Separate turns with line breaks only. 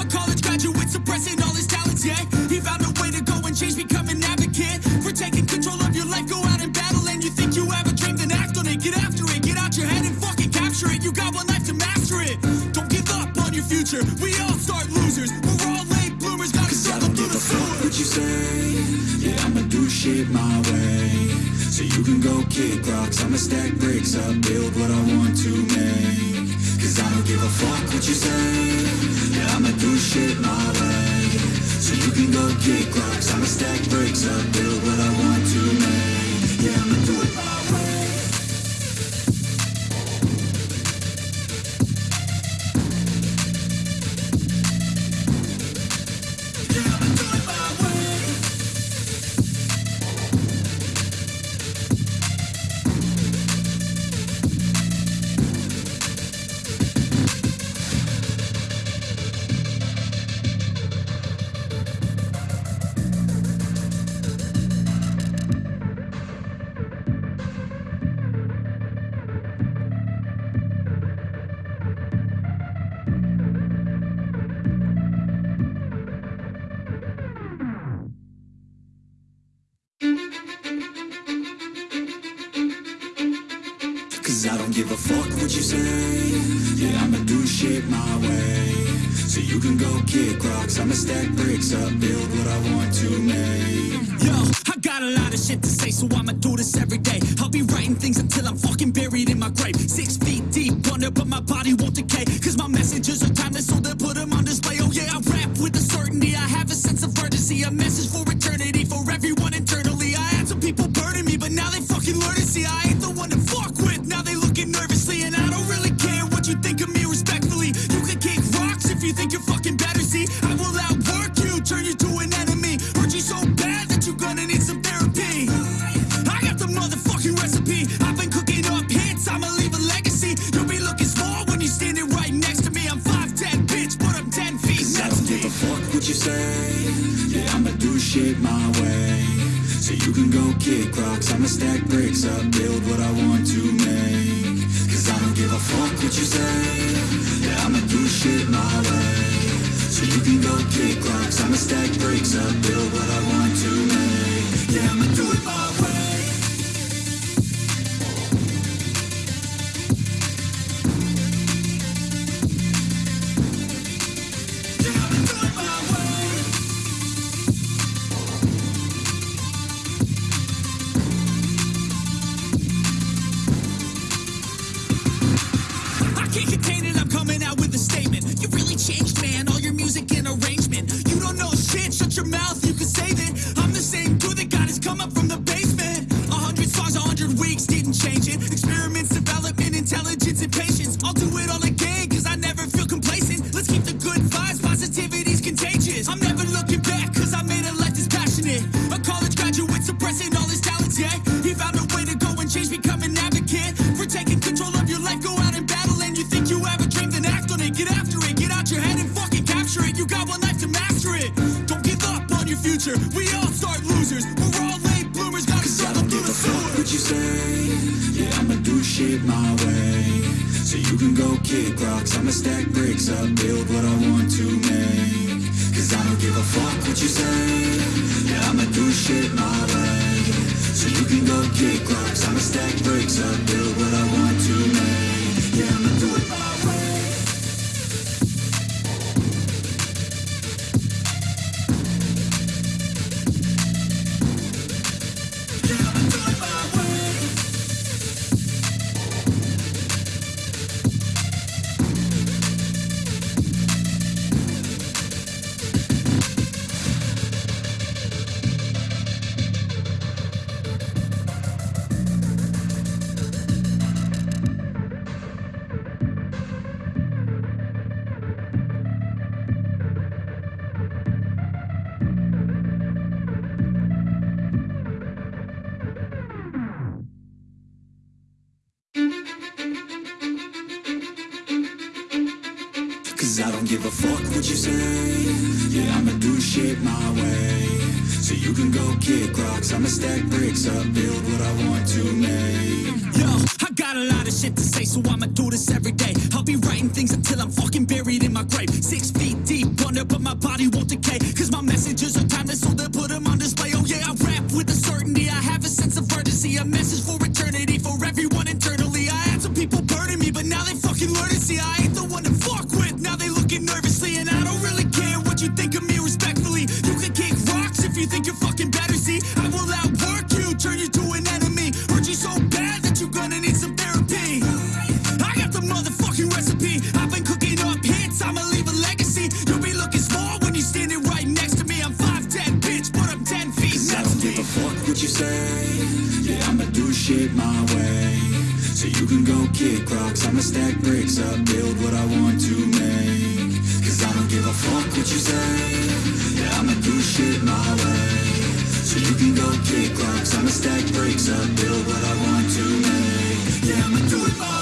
A college graduate suppressing all his talents, yeah. He found a way to go and change, become an advocate for taking control of your life. Go out and battle, and you think you have a dream, then act on it. Get after it, get out your head and fucking capture it. You got one life to master it. Don't give up on your future. We all start losers. We're all late bloomers. Got to
Cause I
struggle
don't
through
give
the
fuck
sewer.
what you say Yeah, I'ma do shit my way So you can go kick rocks I'ma stack bricks up, build what I want to make Cause I don't give a fuck what you say. Yeah, I'ma do shit my way. So you can go kick rocks. I'ma stack bricks up, build Cause I don't give a fuck what you say Yeah, I'ma do shit my way So you can go kick rocks I'ma stack bricks up, build what I want to make
Yo, I got a lot of shit to say, so I'ma do this every day. I'll be writing things until I'm fucking buried in my grave. Six feet deep under, but my body won't decay. Cause my messages are timeless, so they put them on display. Oh yeah, I rap with a certainty. I have a sense of urgency, a message for they nervously, and I don't really care what you think of me respectfully. You can kick rocks if you think you're fucking better. See, I will outwork you, turn you to an enemy. Hurt you so bad that you're gonna need some therapy. I got the motherfucking recipe. I've been cooking up hits, I'ma leave a legacy. You'll be looking small when you're standing right next to me. I'm 5'10, bitch, but I'm 10 feet
Cause I don't give a fuck what you say Yeah, I'ma do shit my way So you can go kick rocks. I'ma stack bricks up, build what I want to make. Cause I don't give a fuck what you say. Yeah, I'ma do shit my way. So you can go kick rocks. I'ma stack bricks up, build what I want to make. Yeah, I'ma do it my
music and arrangement. You don't know shit, shut your mouth, you can save it. I'm the same dude that got his come up from the basement. A hundred songs, a hundred weeks, didn't change it. Experiments, development, intelligence, and patience. I'll do it all again, cause I never feel complacent. Let's keep the good vibes, positivity's contagious. I'm never looking back, cause I made a life that's passionate. A college graduate suppressing all his talents, yeah. He found a way to go and change, become an advocate for taking control of your life. Go out and battle, and you think you have a dream, then act on it. Get after it, get out your head and it. You got one life to master it. Don't give up on your future. We all start losers. We're all late bloomers, gotta through the sewer.
what you say Yeah, I'ma do shit my way So you can go kick rocks I'ma stack bricks up, build what I want to make Cause I don't give a fuck what you say Yeah, I'ma do shit my way So you can go kick rocks I'ma stack bricks up, build what I want to make Yeah, I'ma do it my Cause I don't give a fuck what you say Yeah, I'ma do shit my way So you can go kick rocks I'ma stack bricks up, build what I want to make
Yo, I got a lot of shit to say, so I'ma do this every day. I'll be writing things until I'm fucking buried in my grave. Six feet deep under, but my body won't decay. Cause my messages are timeless, so they'll put them on display. Oh yeah, I rap with a certainty. I have a sense of urgency, a message for Nervously, and I don't really care what you think of me respectfully. You can kick rocks if you think you're fucking better. See, I will outwork you, turn you to an enemy. Hurt you so bad that you're gonna need some therapy. I got the motherfucking recipe. I've been cooking up hits, I'ma leave a legacy. You'll be looking small when you're standing right next to me. I'm 5'10, bitch, but I'm 10 feet
I
next
don't
to
give a fuck what you say. Yeah, I'ma do shit my way. So you can go kick rocks. I'ma stack bricks up, build what I want to make. Cause I don't give a fuck what you say. Yeah, I'ma do shit my way. So you can go kick rocks. I'ma stack bricks up, build what I want to make. Yeah, I'ma do it my